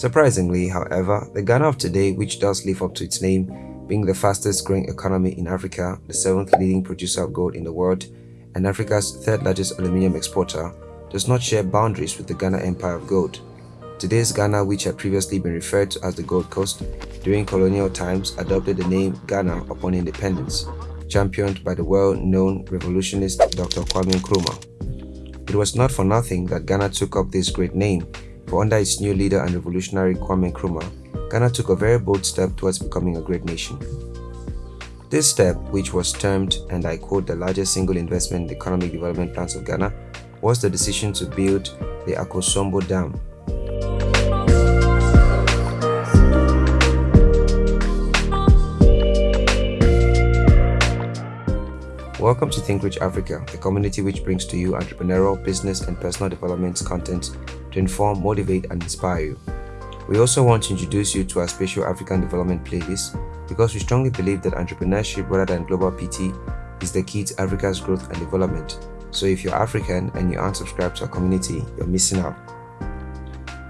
Surprisingly, however, the Ghana of today, which does live up to its name, being the fastest growing economy in Africa, the seventh leading producer of gold in the world, and Africa's third largest aluminium exporter, does not share boundaries with the Ghana Empire of Gold. Today's Ghana, which had previously been referred to as the Gold Coast, during colonial times adopted the name Ghana upon independence, championed by the well-known revolutionist Dr. Kwame Nkrumah. It was not for nothing that Ghana took up this great name, for under its new leader and revolutionary Kwame Nkrumah, Ghana took a very bold step towards becoming a great nation. This step, which was termed, and I quote, the largest single investment in the economic development plans of Ghana, was the decision to build the Akosombo Dam, Welcome to Think Rich Africa, a community which brings to you entrepreneurial, business, and personal development content to inform, motivate, and inspire you. We also want to introduce you to our special African development playlist because we strongly believe that entrepreneurship rather than global PT is the key to Africa's growth and development. So if you're African and you aren't subscribed to our community, you're missing out.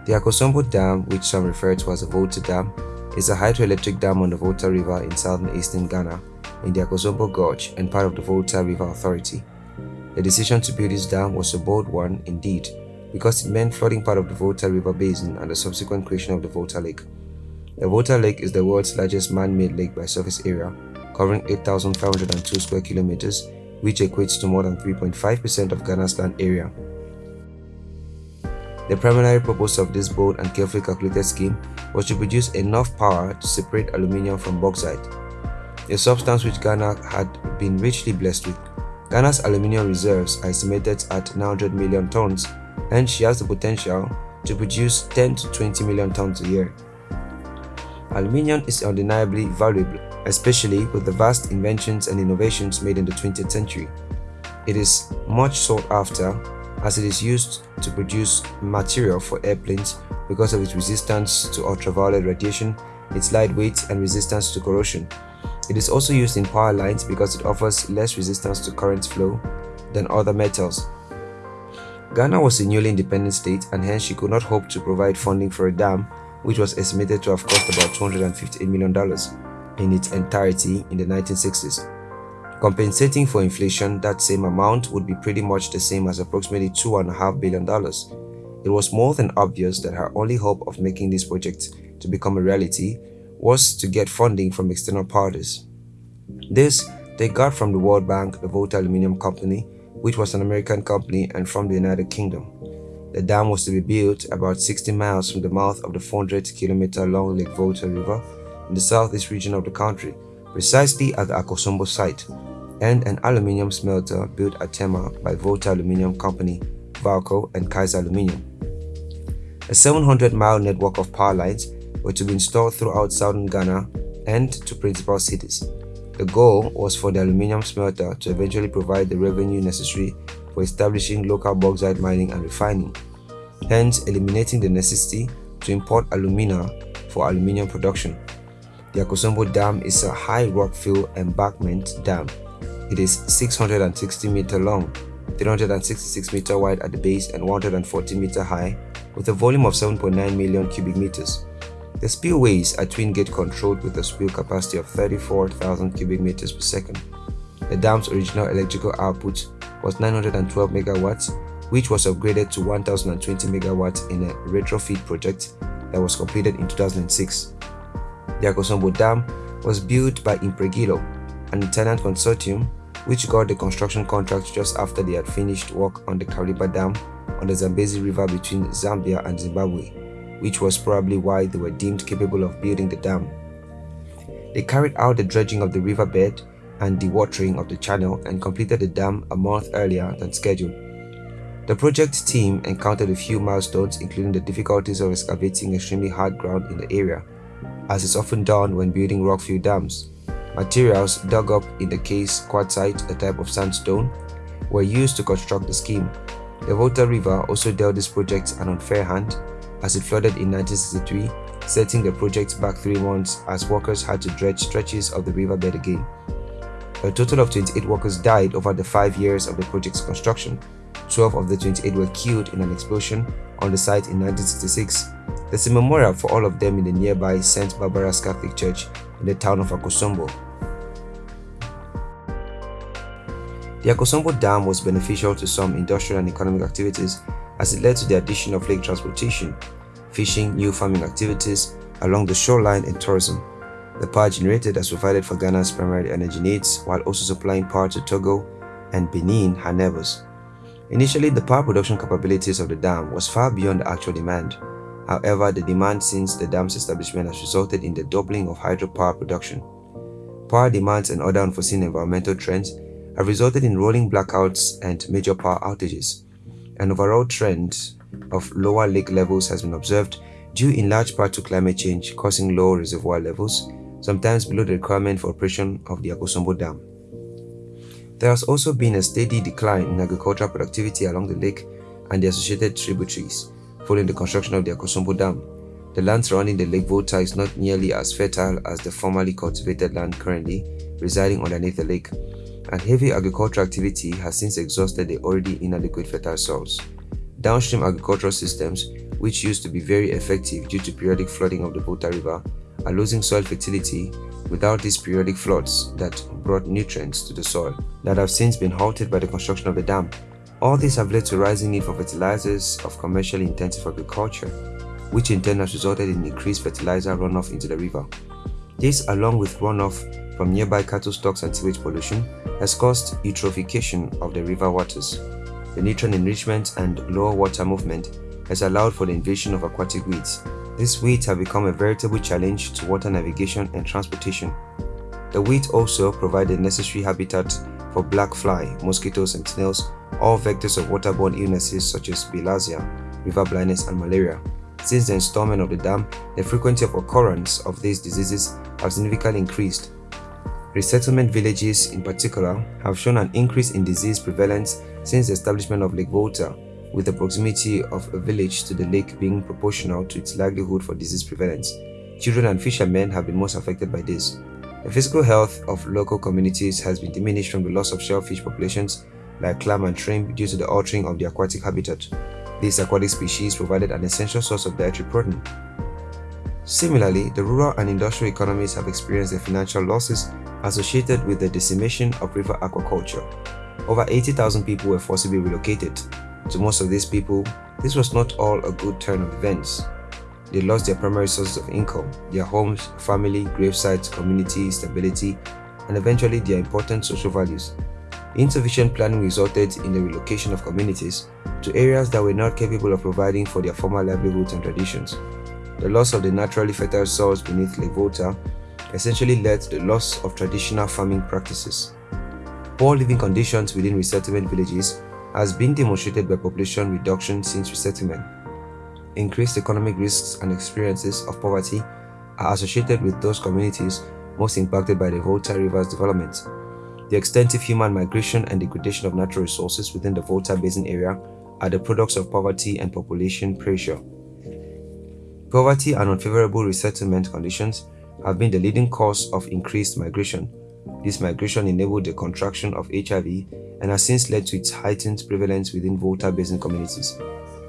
The Akosombo Dam, which some refer to as the Volta Dam, is a hydroelectric dam on the Volta River in southern eastern Ghana in the Akosombo Gorge and part of the Volta River Authority. The decision to build this dam was a bold one indeed because it meant flooding part of the Volta River Basin and the subsequent creation of the Volta Lake. The Volta Lake is the world's largest man-made lake by surface area, covering 8,502 square kilometers, which equates to more than 3.5% of Ghana's land area. The primary purpose of this bold and carefully calculated scheme was to produce enough power to separate aluminium from bauxite a substance which Ghana had been richly blessed with. Ghana's aluminium reserves are estimated at 900 million tons and she has the potential to produce 10 to 20 million tons a year. Aluminium is undeniably valuable, especially with the vast inventions and innovations made in the 20th century. It is much sought after as it is used to produce material for airplanes because of its resistance to ultraviolet radiation, its lightweight and resistance to corrosion. It is also used in power lines because it offers less resistance to current flow than other metals. Ghana was a newly independent state and hence she could not hope to provide funding for a dam which was estimated to have cost about $258 million in its entirety in the 1960s. Compensating for inflation, that same amount would be pretty much the same as approximately $2.5 billion. It was more than obvious that her only hope of making this project to become a reality was to get funding from external parties. This they got from the World Bank, the Volta Aluminium Company, which was an American company, and from the United Kingdom. The dam was to be built about 60 miles from the mouth of the 400 kilometer long Lake Volta River in the southeast region of the country, precisely at the Akosombo site, and an aluminium smelter built at Tema by Volta Aluminium Company, Valco, and Kaiser Aluminium. A 700 mile network of power lines were to be installed throughout southern Ghana and to principal cities. The goal was for the aluminium smelter to eventually provide the revenue necessary for establishing local bauxite mining and refining, hence eliminating the necessity to import alumina for aluminium production. The Akosombo Dam is a high rockfill embankment dam. It is 660 meter long, 366 meter wide at the base and 140 meter high with a volume of 7.9 million cubic meters. The spillways are twin gate controlled with a spill capacity of 34,000 cubic meters per second. The dam's original electrical output was 912 megawatts, which was upgraded to 1020 megawatts in a retrofit project that was completed in 2006. The Akosombo Dam was built by Impregilo, an Italian consortium which got the construction contract just after they had finished work on the Kariba Dam on the Zambezi River between Zambia and Zimbabwe which was probably why they were deemed capable of building the dam. They carried out the dredging of the riverbed and dewatering of the channel and completed the dam a month earlier than scheduled. The project team encountered a few milestones including the difficulties of excavating extremely hard ground in the area, as is often done when building rock-filled dams. Materials dug up in the case quartzite, a type of sandstone, were used to construct the scheme. The Volta River also dealt this project an unfair hand as it flooded in 1963, setting the project back three months as workers had to dredge stretches of the riverbed again. A total of 28 workers died over the five years of the project's construction. 12 of the 28 were killed in an explosion on the site in 1966, There's a memorial for all of them in the nearby St. Barbara's Catholic Church in the town of Akosombo. The Akosombo Dam was beneficial to some industrial and economic activities as it led to the addition of lake transportation, fishing, new farming activities along the shoreline and tourism. The power generated has provided for Ghana's primary energy needs while also supplying power to Togo and Benin, her neighbors. Initially, the power production capabilities of the dam was far beyond the actual demand. However, the demand since the dam's establishment has resulted in the doubling of hydropower production. Power demands and other unforeseen environmental trends have resulted in rolling blackouts and major power outages. An overall trend of lower lake levels has been observed due in large part to climate change causing low reservoir levels sometimes below the requirement for operation of the Akosombo Dam. There has also been a steady decline in agricultural productivity along the lake and the associated tributaries following the construction of the Akosombo Dam. The land surrounding the Lake Volta is not nearly as fertile as the formerly cultivated land currently residing underneath the lake, and heavy agricultural activity has since exhausted the already inadequate fertile soils. Downstream agricultural systems, which used to be very effective due to periodic flooding of the Volta River, are losing soil fertility without these periodic floods that brought nutrients to the soil that have since been halted by the construction of the dam. All these have led to rising need for fertilizers of commercially intensive agriculture, which in turn has resulted in increased fertilizer runoff into the river. This, along with runoff from nearby cattle stocks and sewage pollution, has caused eutrophication of the river waters. The nutrient enrichment and lower water movement has allowed for the invasion of aquatic weeds, these weeds have become a veritable challenge to water navigation and transportation. The weeds also provide the necessary habitat for black fly, mosquitoes and snails, all vectors of waterborne illnesses such as bilharzia, river blindness and malaria. Since the installment of the dam, the frequency of occurrence of these diseases have significantly increased. Resettlement villages in particular have shown an increase in disease prevalence since the establishment of Lake Volta with the proximity of a village to the lake being proportional to its likelihood for disease prevalence. Children and fishermen have been most affected by this. The physical health of local communities has been diminished from the loss of shellfish populations like clam and shrimp due to the altering of the aquatic habitat. These aquatic species provided an essential source of dietary protein. Similarly, the rural and industrial economies have experienced the financial losses associated with the decimation of river aquaculture. Over 80,000 people were forcibly relocated, to most of these people, this was not all a good turn of events. They lost their primary sources of income, their homes, family, gravesites, community, stability, and eventually their important social values. Insufficient planning resulted in the relocation of communities to areas that were not capable of providing for their former livelihoods and traditions. The loss of the naturally fertile soils beneath Lake Volta essentially led to the loss of traditional farming practices. Poor living conditions within resettlement villages has been demonstrated by population reduction since resettlement. Increased economic risks and experiences of poverty are associated with those communities most impacted by the Volta River's development. The extensive human migration and degradation of natural resources within the Volta Basin area are the products of poverty and population pressure. Poverty and unfavorable resettlement conditions have been the leading cause of increased migration. This migration enabled the contraction of HIV and has since led to its heightened prevalence within Volta Basin communities.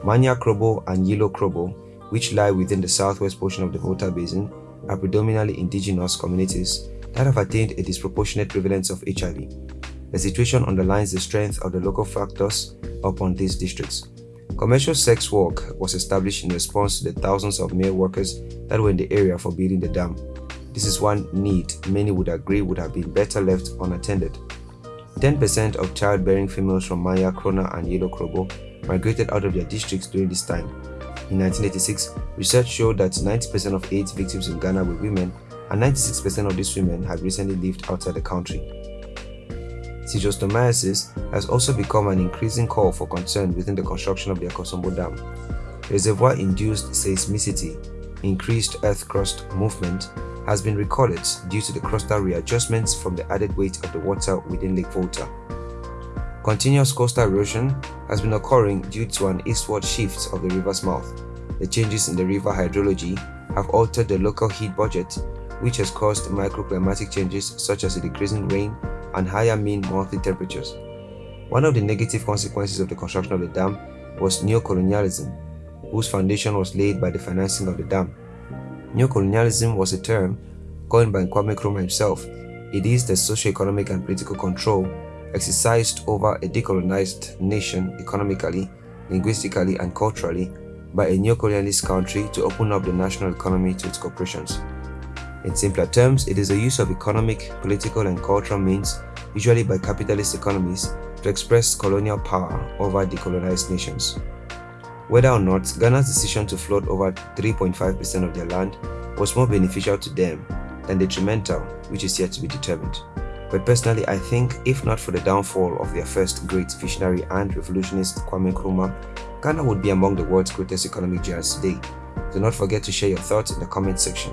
Manya Krobo and Yilo Krobo, which lie within the southwest portion of the Volta Basin, are predominantly indigenous communities that have attained a disproportionate prevalence of HIV. The situation underlines the strength of the local factors upon these districts. Commercial sex work was established in response to the thousands of male workers that were in the area for building the dam. This is one need many would agree would have been better left unattended. 10% of childbearing females from Manya, Krobo, and Yilo Krobo migrated out of their districts during this time. In 1986, research showed that 90% of AIDS victims in Ghana were women, and 96% of these women had recently lived outside the country. Schistosomiasis has also become an increasing call for concern within the construction of the Akosombo Dam. Reservoir-induced seismicity, increased earth crust movement, has been recorded due to the crustal readjustments from the added weight of the water within Lake Volta. Continuous coastal erosion has been occurring due to an eastward shift of the river's mouth. The changes in the river hydrology have altered the local heat budget, which has caused microclimatic changes such as a decreasing rain and higher mean monthly temperatures. One of the negative consequences of the construction of the dam was neocolonialism. whose foundation was laid by the financing of the dam. Neo-colonialism was a term coined by Kwame Nkrumah himself. It is the socio-economic and political control exercised over a decolonized nation economically, linguistically, and culturally by a neo-colonialist country to open up the national economy to its corporations. In simpler terms, it is the use of economic, political, and cultural means, usually by capitalist economies, to express colonial power over decolonized nations. Whether or not Ghana's decision to flood over 3.5% of their land was more beneficial to them than detrimental, which is yet to be determined. But personally, I think if not for the downfall of their first great visionary and revolutionist Kwame Nkrumah, Ghana would be among the world's greatest economic giants today. Do not forget to share your thoughts in the comment section.